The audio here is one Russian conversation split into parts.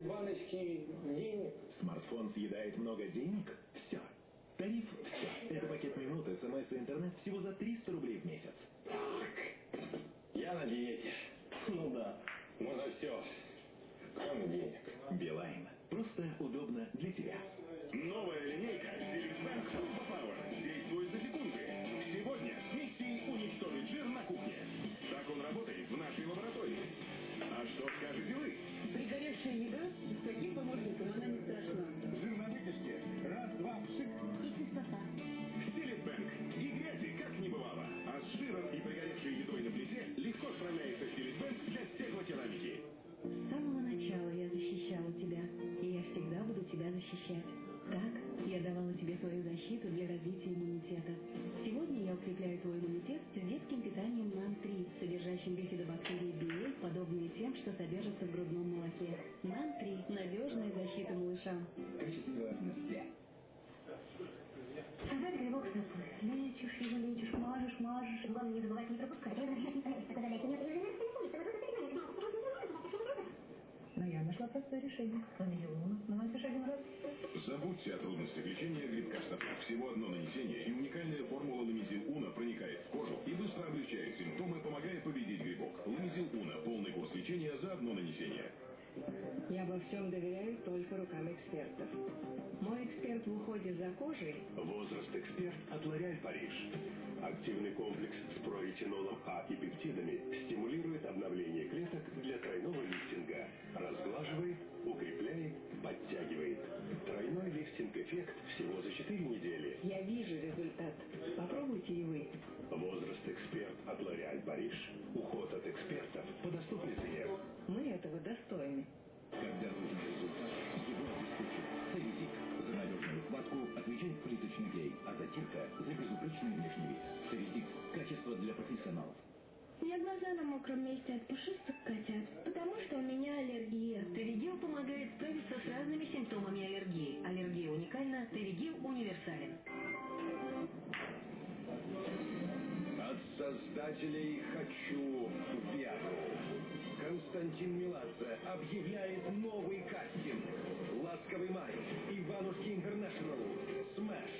баночки денег. Смартфон съедает много денег? Все. Тариф «Все». Это пакет минут, смс и интернет всего за 300 рублей в месяц. Так, я на диете. Ну да, можно все, кроме денег. Билайн. Просто удобно для тебя. Новая линейка защиту для развития иммунитета. Сегодня я укрепляю твой иммунитет с детским питанием НАН-3, содержащим бифидобактерии BA, подобные тем, что содержатся в грудном молоке. НАН-3 – надежная защита малышам. Nestle. Создать грибок с собой. Лечишь его, лечишь, мажешь, мажешь. Главное не забывать не пропускать. Но я нашла простое решение. Активный комплекс с проретинолом А и пептидами стимулирует обновление клеток для тройного лифтинга. Разглаживает, укрепляет, подтягивает. Тройной лифтинг-эффект всего за 4 недели. Я вижу результат. Попробуйте и вы. Возраст эксперт от L'Oréal Париж. Уход от экспертов по доступной цене. Мы этого достойны. Когда нужен результат, его обеспечит Церезик. За надежную хватку отвечает плиточный клей, а затирка за безупречный внешний вид. Церезик. Качество для профессионалов. У меня глаза на мокром месте от пушистых котят, потому что у меня аллергия. Теригил помогает справиться с разными симптомами аллергии. Аллергия уникальна, Теригил универсален. От создателей «Хочу Виагру». Константин Меладзе объявляет новый кастинг. «Ласковый май», «Иванушки Интернешнл», «Смэш»,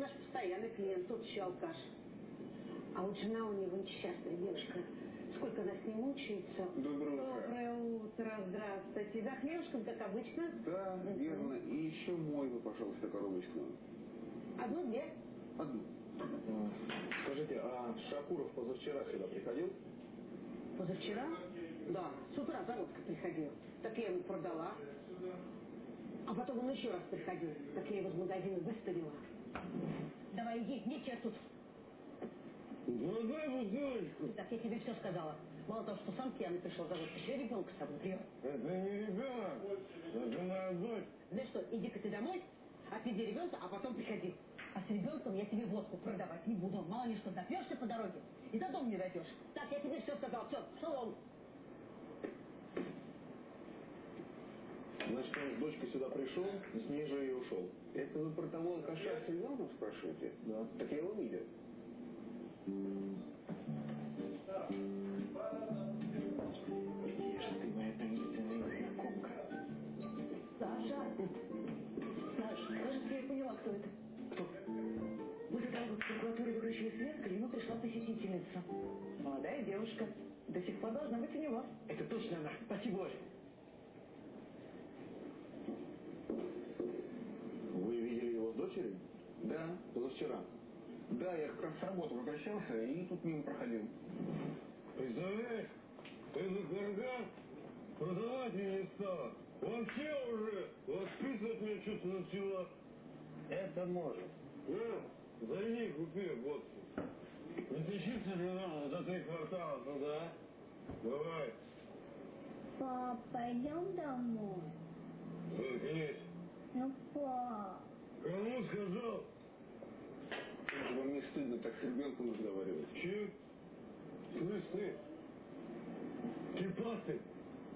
наш постоянный клиент, тот еще алкаш. А вот жена у него несчастная девушка. Сколько она с ним мучается. Доброе утро. Доброе утро, здравствуйте. За хлебушком, как обычно. Да, верно. И еще мой вы, пожалуйста, коробочку. Одну, две. Одну. Скажите, а Шакуров позавчера сюда приходил? Позавчера? Да, с утра за водкой приходил. Так я ему продала. А потом он еще раз приходил. Так я его из магазина выставила. Давай иди, нечего тут. Давай бутылочку. Так я тебе все сказала. Мало того, что сам пьяный пришел за водкой, еще ребенка с собой привез. Это не ребенок. Это моя дочь. Знаешь что, иди-ка ты домой, отведи ребенка, а потом приходи. А с ребенком я тебе водку продавать не буду. Мало ли что, допьешься по дороге и до дома не дойдешь. Так, я тебе все сказал. Все, шалом. Он с дочкой сюда пришел, с ней же и ушел. Это вы про того алкаша с ребенком спрашиваете? Да. Так я его видел. Же ты, моя таинственная незнакомка? Саша! Саша, кажется, я поняла, кто это. Кто? Как в прокуратуре выключили свет, к Климу пришла посетительница. Молодая девушка. До сих пор должна быть у него. Это точно она. Спасибо, Оль. Вы видели его с дочерью? Да. Позавчера. Да, я как раз с работы возвращался и тут мимо проходил. Представляешь, эта карга продавать меня не стала. Вообще уже воспитывать меня что-то начала. Это может. На, зайди, купи водку. Не тащиться же надо за три квартала туда. Давай. Пап, пойдем домой. Заткнись. Ну, пап. Кому сказал? Вам не стыдно так с ребенком разговаривать? Че? Слышь ты? Кипасы,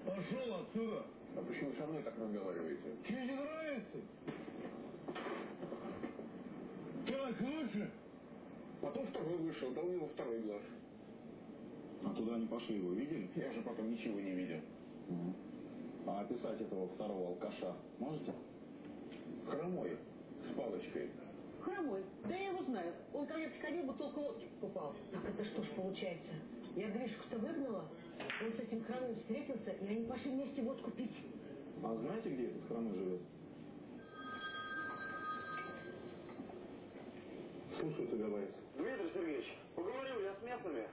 пошел отсюда. А почему со мной так разговариваете? Тебе не нравится? Так лучше? Потом второй вышел, дал ему второй глаз. А туда они пошли, его видели? Я же потом ничего не видел. А описать этого второго алкаша можете? Хромой, с палочкой. Хромой. Да я его знаю. Он ко мне приходил, бутылку водки покупал. Так это что ж получается? Я Гришку-то выгнала, он с этим хромым встретился, и они пошли вместе водку пить. А знаете, где этот хромой живет? Слушаю тебя, Борис. Дмитрий Сергеевич, поговорил я с местными.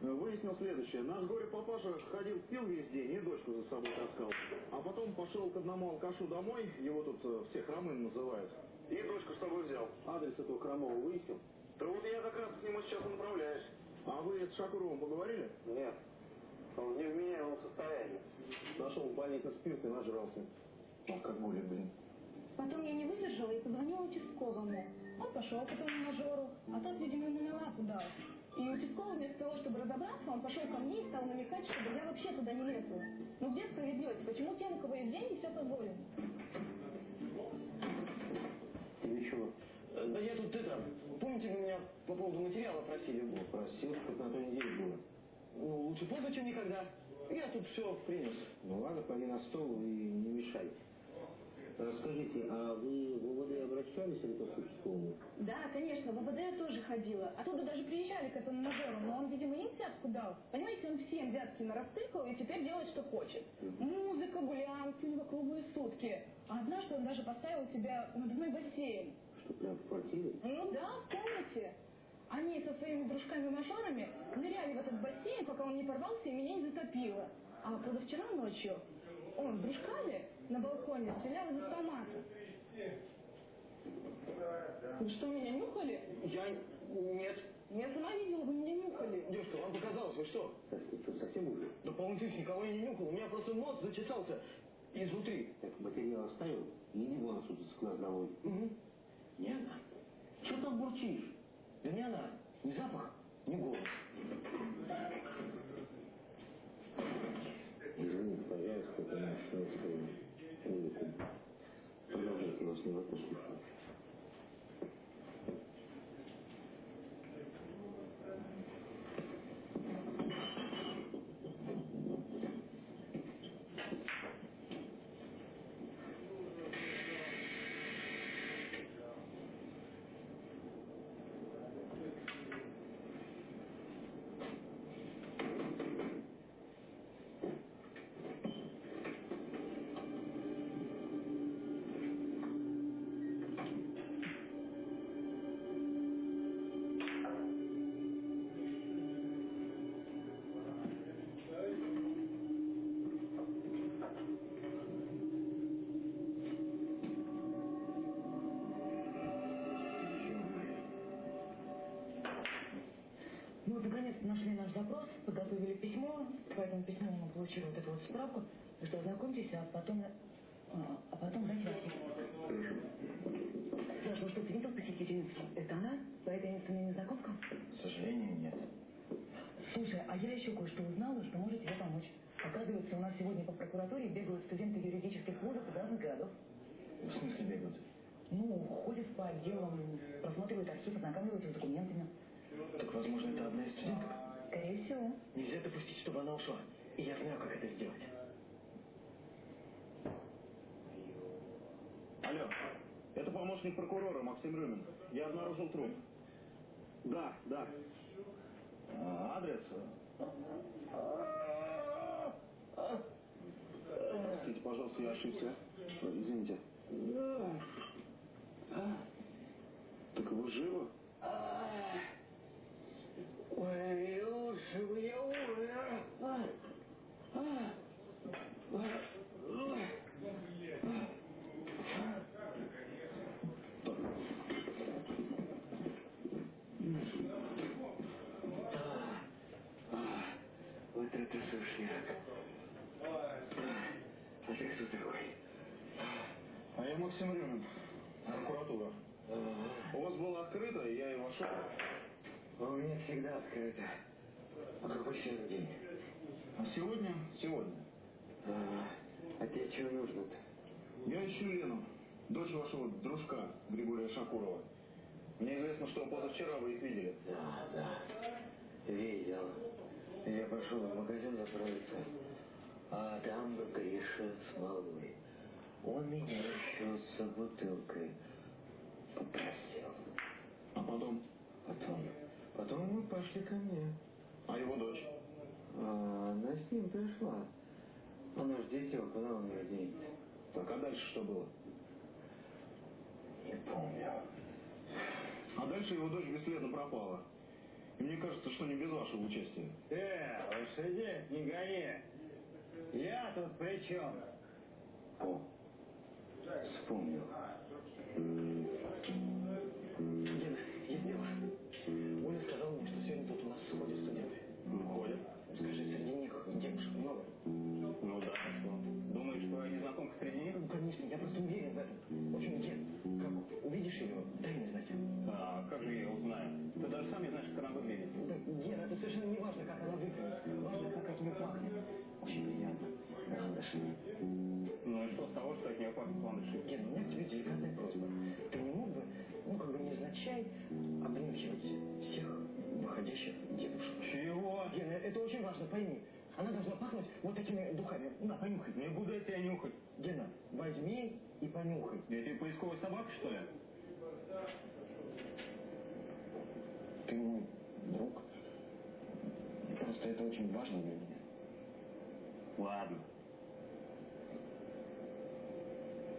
Выяснил следующее. Наш горе-папаша ходил, пил весь день и дочку за собой таскал. А потом пошел к одному алкашу домой, его тут э, все хромым называют. И дочку с собой взял. Адрес этого хромого выяснил? Да вот я как раз к нему сейчас и направляюсь. А вы с Шакуровым поговорили? Нет. Он в невменяемом состоянии. Нашел в больнице спирт и нажрался. Алкоголик, блин. Потом я не выдержала и позвонила участковому. Он пошел к этому мажору, а тот, видимо, ему на лапу дал. И участковый вместо того, чтобы разобраться, он пошел ко мне и стал намекать, чтобы я вообще туда не лезла. Ну где справедливость? Почему тем, у кого есть деньги, все позволено? Тебе чего? Да я тут это... Помните, вы меня по поводу материала просили? Ну, просил, как на той неделе было. Ну, лучше поздно, чем никогда. Я тут все принес. Ну ладно, пойди на стол и не мешай. Скажите, а вы в УВД обращались или к участковому? Да, конечно, в УВД я тоже ходила. Оттуда даже приезжали к этому мажору, но он, видимо, им взятку дал. Понимаете, он всем взятки нарастыкал и теперь делает, что хочет. Музыка, гулянки, у него круглые сутки. А однажды он даже поставил себя надувной бассейн. Что, прям в квартире? Ну да, в комнате. Они со своими дружками-мажорами ныряли в этот бассейн, пока он не порвался и меня не затопило. А позавчера ночью он с дружками на балконе стрелял из автомата. Вы что, меня нюхали? Я... Нет. Я сама видела, вы меня нюхали. Девушка, вам показалось, вы что? Совсем уже? Да по-моему, никого я не нюхал. У меня просто нос зачесался изнутри. Так, материал оставил? Иди вон отсюда с глаз долой. Угу. Не она. Что там бурчишь? Да не она. Ни запах, ни голос. Извините, пожалуйста, это наш свою музыку. Продолжайте, вас не послушаю. Мы нашли наш запрос, подготовили письмо, по этому письму мы получили вот эту вот справку, что ознакомьтесь, а потом, а, а потом дайте ответ. Саша, ну что, ты видел посетительницу? Это она? Твоя таинственная незнакомка? К сожалению, нет. Слушай, а я еще кое-что узнала, что может тебе помочь. Оказывается, у нас сегодня по прокуратуре прокуратуре бегают студенты юридических вузов из разных городов. В смысле бегают? Ну, ходят по отделам, просматривают архив, ознакомливаются с документами. Так, возможно, это одна из студенток? Скорее всего. Нельзя допустить, чтобы она ушла. И я знаю, как это сделать. Алло, это помощник прокурора Максим Рюмин. Я обнаружил труп. Да, да. А, адрес? Простите, пожалуйста, я ошибся. Извините. Так вы живы? Максим Рюмин. Прокуратура. У вас было открыто, и я и вошел. У меня всегда открыто. А какой сегодня день? А сегодня? Сегодня. А, а тебе чего нужно-то? Я ищу Лену, дочь вашего дружка Григория Шакурова. Мне известно, что позавчера вы их видели. Да, да. Видел. Я пошел в магазин заправиться, а там Гриша с малой. Он меня еще с бутылкой попросил. А потом? Потом, потом мы пошли ко мне. А его дочь? А она с ним пришла. Она ж дитё, куда он ее денет? Так, а дальше что было? Не помню. А дальше его дочь бесследно пропала. И мне кажется, что не без вашего участия. Э, лошади, не гони. Я тут при чем? О, Spoon. Очень важно для меня. Ладно.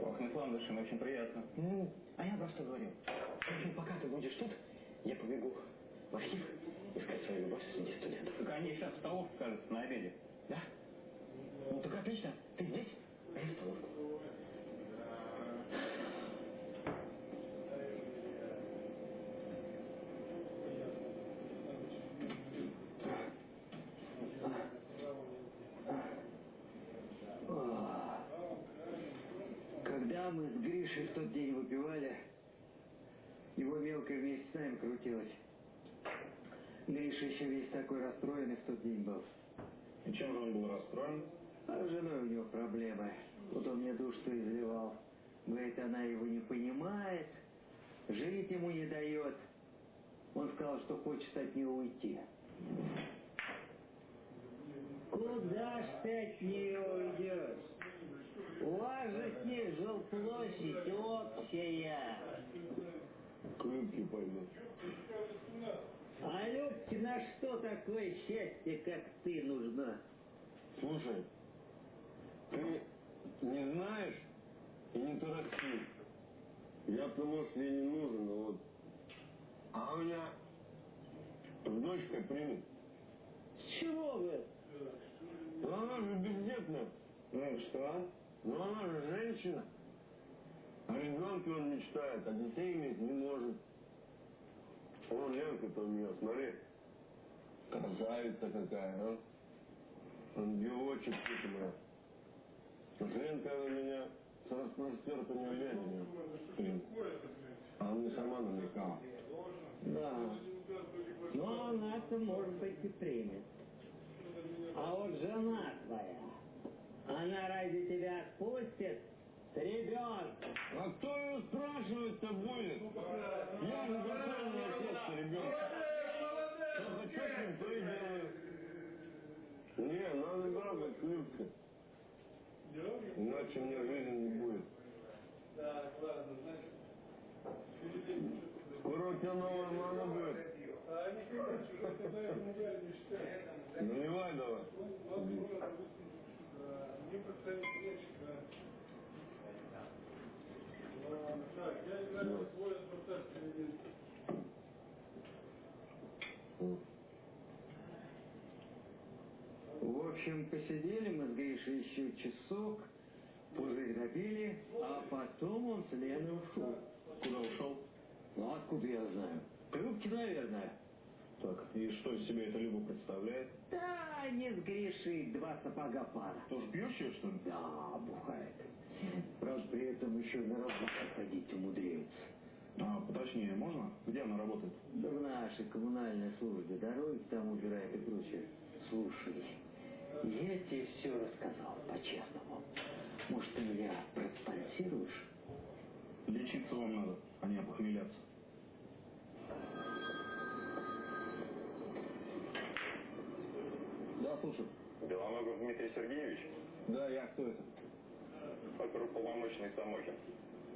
Пахнет ландышем, очень приятно. Ну, а я просто говорю. Общем, пока ты будешь тут, я побегу в архив искать свою любовь среди студентов. Так они сейчас в столовке, кажется, на обеде. Да? Ну так отлично. Ты здесь, а я в столовку. Когда мы с Гришей в тот день выпивали, его мелкая вместе с нами крутилась. Гриша еще весь такой расстроенный в тот день был. И чем же он был расстроен? А с женой у него проблемы. Вот он мне душу изливал. Говорит, она его не понимает, жить ему не дает. Он сказал, что хочет от нее уйти. Куда ж ты от нее уйдешь? У вас же с ней жилплощадь общая. Крымки пойдут. А Любке на что такое счастье, как ты, нужна? Слушай, ты не знаешь и не торопи. Я-то, может, ей не нужен, но вот... А у меня с дочкой примет. С чего вы? Ну она же бездетная. Ну что? Ну она же женщина. О ребенке он мечтает, а детей иметь не может. О, Ленка-то у меня, смотри. Красавица какая, а? Ангелочек у типа, меня. Женка на меня с распростертыми глядями. Блин. А мне сама намекала. Да. Но она-то может быть и примет. А вот жена твоя, она ради тебя отпустит ребенка. А кто ее спрашивает-то будет? Иначе мне жизни не будет. Скоро у тебя новая мама будет. Наливай давай. В общем, посидели мы с Гришей еще часок, пузырь добили, а потом он с Леной ушел. Куда ушел? Ну, откуда я знаю? Трубки, наверное. Так, и что из себя это Люба представляет? Да, они с Гришей два сапога пара. Тоже пьющая, что ли? Да, бухает. Правда, при этом еще на работу ходить умудряется. А, поточнее можно? Где она работает? Да в нашей коммунальной службе дороги там убирает и прочее. Слушай, я тебе все рассказал по-честному. Может, ты меня проспонсируешь? Лечиться вам надо, а не опохмеляться. Да, слушай. Белоногов Дмитрий Сергеевич, Да, я кто это? оперуполномоченный Самохин.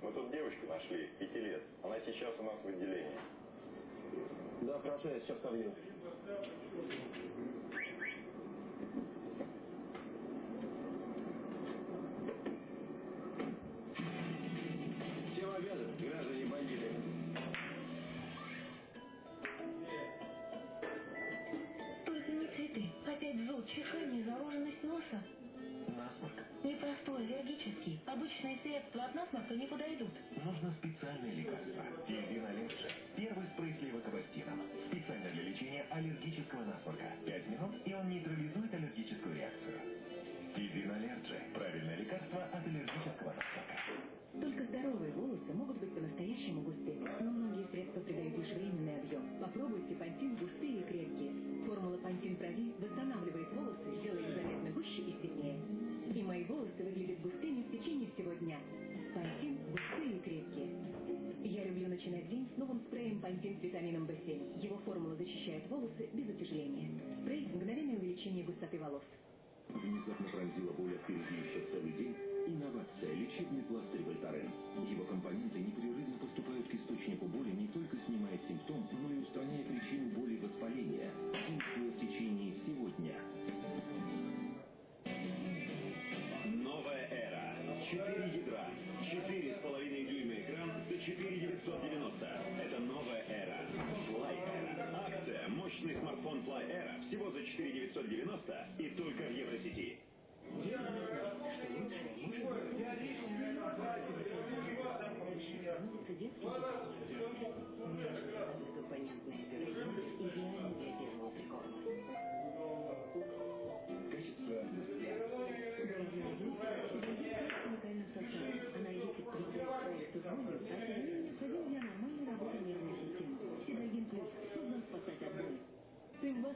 Мы тут девочку нашли, пяти лет. Она сейчас у нас в отделении. Да, хорошо, я сейчас подъеду. Средства от насморка не подойдут. Нужно специальное лекарство. Внезапно пронзила боль от перебьющих целый день.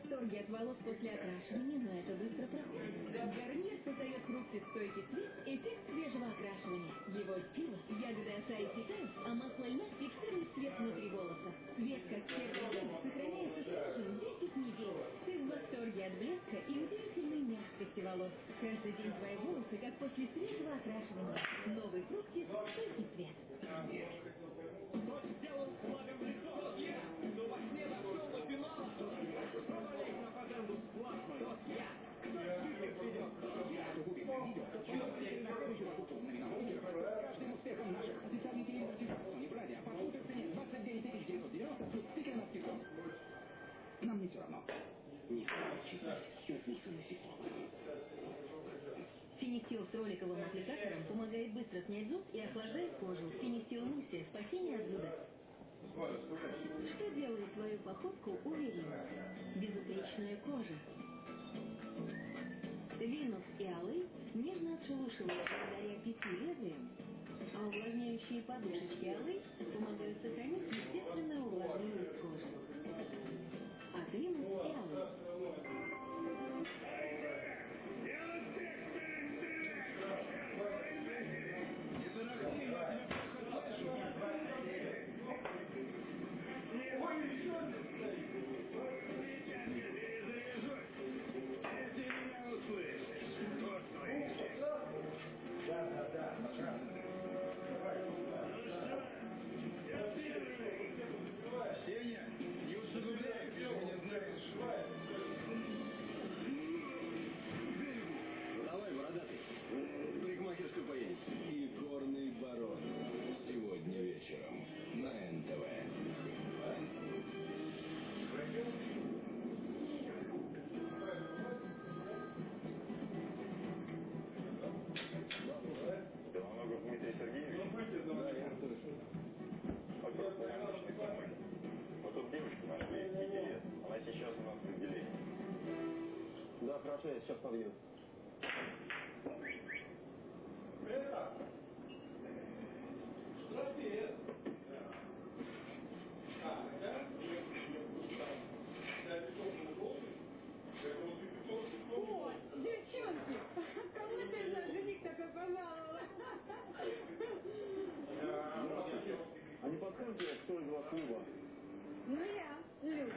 Восторге от волос после окрашивания, но это быстро проходит. Гарнир создает хрупкий стойкий цвет, эффект свежего окрашивания. Его сила – ягоды осаи питают, а масло льна фиксирует цвет внутри волоса. Цвет, как первый день, сохраняется свежим 10 недель. Ты в восторге от блеска и удивительной мягкости волос. Каждый день твои волосы, как после свежего окрашивания. Новый хрупкий стойкий цвет. Насекомых. Фенистил с роликовым аппликатором помогает быстро снять зуд и охлаждает кожу. Фенистил Муси – спасение от зуда. Что делает твою походку уверенной? Безупречная кожа. Винус и алый нежно отшелушивают благодаря пяти лезвиям, а увлажняющие подушечки алый помогают сохранить естественную увлажненность кожи. От Винус и алый. Хорошо, я сейчас подъеду. О, девчонки, кого ты за жених такой пожаловала? А не подскажете, кто из вас Люба? Ну я, Люба.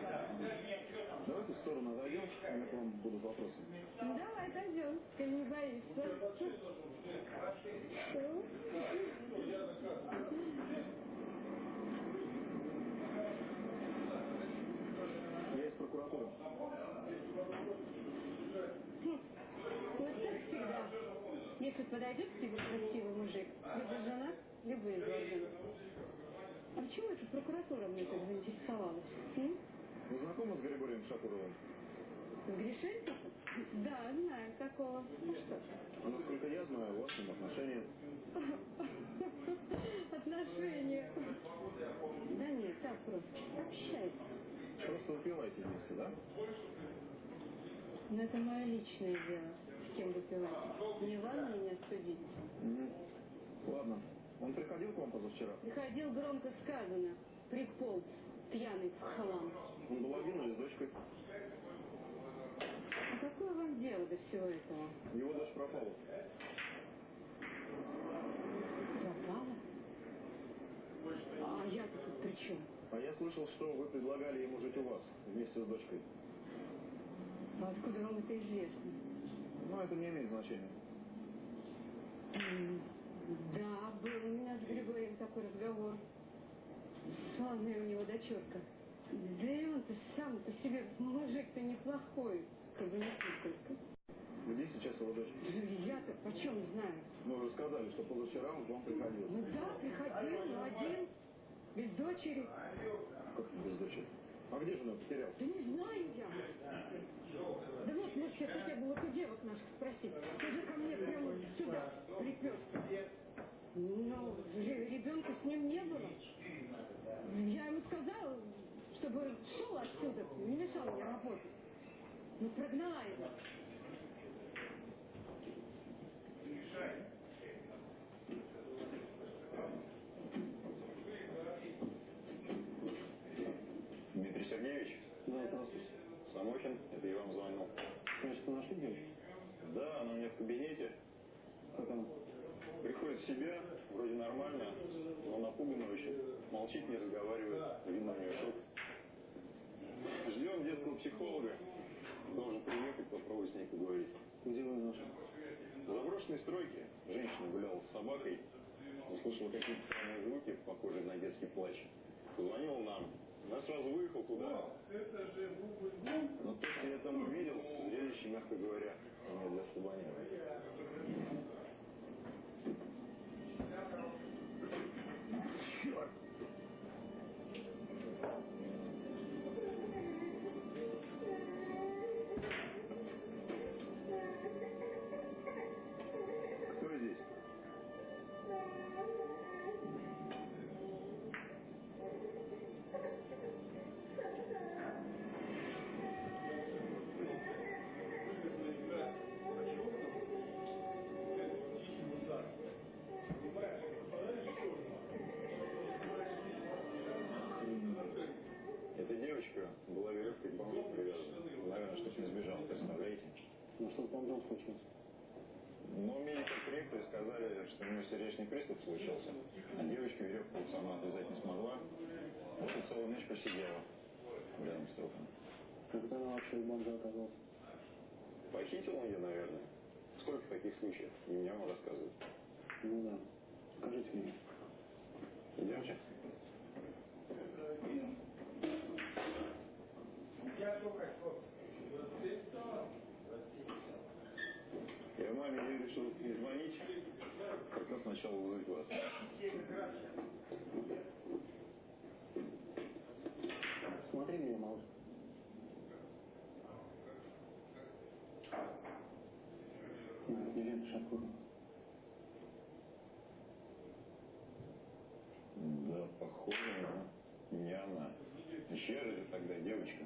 Давайте в сторону отойдем, у меня к вам будут вопросы. Ну давай, отойдем, ты не боишься. Что? Я из прокуратуры. Вот так всегда. Если подойдет к тебе красивый мужик, либо женат, либо изложен. А почему эта прокуратура мне так заинтересовалась? М? Вы знакомы с Григорием Шакуровым? С Гришеньком? Да, знаю такого. Ну что? А насколько я знаю, у вас с ним отношения. Отношения. Да нет, так просто. Общайся. Просто выпиваете вместе, да? Но это мое личное дело, с кем выпивать. Не Мгм. Ладно. Он приходил к вам позавчера? Приходил громко сказано. Приполз, пьяный в хлам. Он был один или с дочкой? А какое вам дело до всего этого? Его дочь пропала. Пропала? А я-то тут при чем? А я слышал, что вы предлагали ему жить у вас, вместе с дочкой. А откуда вам это известно? Ну, это не имеет значения. Да, был у меня с Григорием такой разговор. Славная у него дочерка. Да и он-то сам по себе мужик-то неплохой, как бы не только. Где сейчас его дочь? Я-то почем знаю? Ну, вы сказали, что позавчера он к вам приходил. Ну да, приходил, но один, без дочери. Как без дочери? А где же он потерял? Да не знаю я. Да вот, может, сейчас хотя бы вот у девок наших спросить. Ты же ко мне прямо сюда приперся. Но ребенка с ним не было. Я ему сказала, чтобы шел отсюда, не мешал мне работать. Ну, прогнала его. Дмитрий Сергеевич? Да, здравствуйте. Самохин, это я вам звонил. Значит, вы нашли девочку? Да, она у меня в кабинете. Приходит в себя, вроде нормально, но напугана очень. Молчит, не разговаривает. Видно, у нее шок. Ждем детского психолога. Должен приехать, попробовать с ней поговорить. Где вы нашли? В заброшенной стройке женщина гуляла с собакой, услышала какие-то странные звуки, похожие на детский плач. Позвонила нам. Сразу выехал туда. Но то, что я там увидел, зрелище, мягко говоря, не для слабонервных. Девочка была веревкой к бомжу привязана. Наверное, что с ней сбежала, представляете? Ну, что с бомжом случилось? Но медики-корректоры сказали, что у нее сердечный приступ случился. А девочка веревку сама отвязать не смогла. Вот и целую ночь посидела рядом с трупом. Когда она вообще у бомжа оказалась? Похитил он ее, наверное. Сколько таких случаев? Не мне вам рассказывают. Ну да. Скажите мне. Идемте. Я маме ей решил не звонить, раз сначала вызвать вас. Смотри меня, малыш. Елена Шакурова. Да, похоже, но не она. Же это тогда девочка?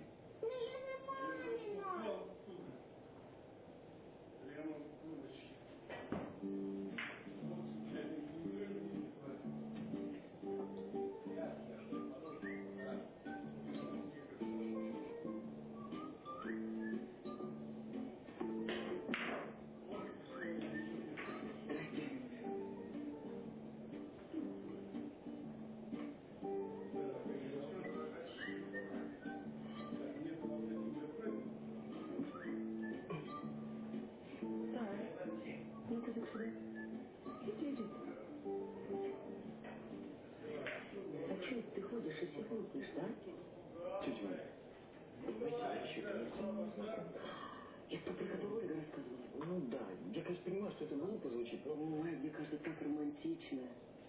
Это про которую Ольга рассказывала. Ну да, я, конечно, понимаю, что это глупо звучит, но... Ой, мне кажется, так романтично.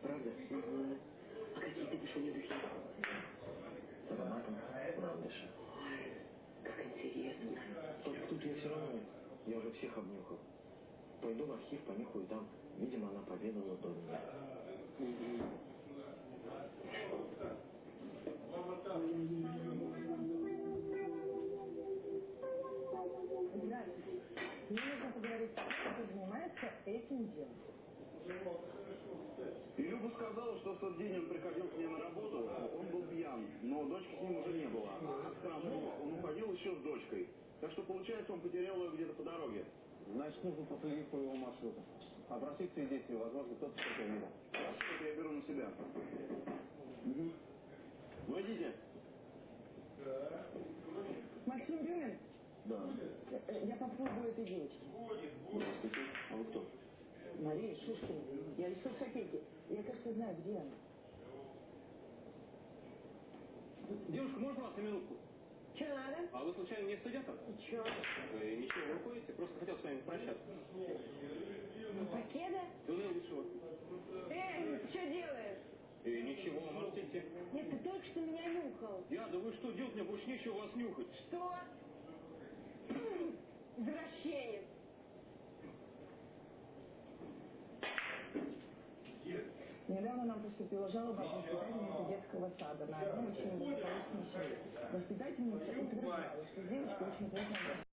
Правда? Угу. А какие ты душевные духи? Ароматом ландыша. Ой, как интересно. Только тут я все равно, я уже всех обнюхал. Пойду в архив, понюхаю там. Видимо, она поведала до меня. Здравствуйте. Этим делом. И Люба сказала, что в тот день он приходил к ней на работу, он был пьян, но дочки с ним уже не было. А с Хромова он уходил еще с дочкой. Так что, получается, он потерял ее где-то по дороге. Значит, нужно проследить по его маршруту. Опросить свидетелей, возможно, кто-то что-то видел. Это я беру на себя. Угу. Войдите. Максим Рюмин, Да. э, э, я попробую этой девочки. Здравствуйте. А вы кто? Мария Шушкина. Я из соцопеки. Я, кажется, знаю, где она. Девушка, можно вас на минутку? Что надо? А вы случайно не студентов? Че? Вы ничего не уходите? Просто хотел с вами попрощаться. Покеда? Туннель вышел. Эй, ты что делаешь? И ничего, можете идти. Нет, ты только что меня нюхал. Я, да вы что, делать мне больше нечего вас нюхать. Что? Извращенец. Недавно нам поступила жалоба от воспитательницы детского сада на одно очень неблагополучное человек. Воспитательница утверждала, что девочка очень плохо